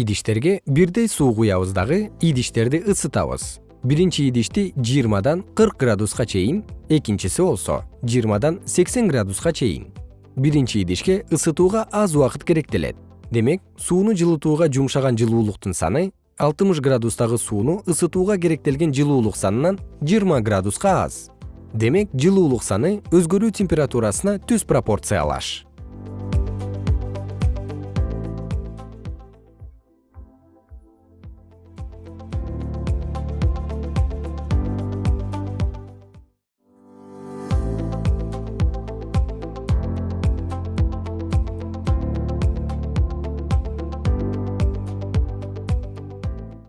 идиштерге бирдей суу куябыз дагы идиштерди ысытабыз. Биринчи идишти жыйырмадан кырк градуска чейин экинчиси болсо жыйырмадан сексен градуска чейин. Биринчи идишке ысытууга аз убакыт керектелет. Демек сууну жылытууга жумшаган жылуулуктун саны алтымыш градустагы сууну ысытууга керектелген жылуулук санынан жыйырма градуска аз. Демек жылуулук саны өзгөрүү температурасына түз пропорциялаш.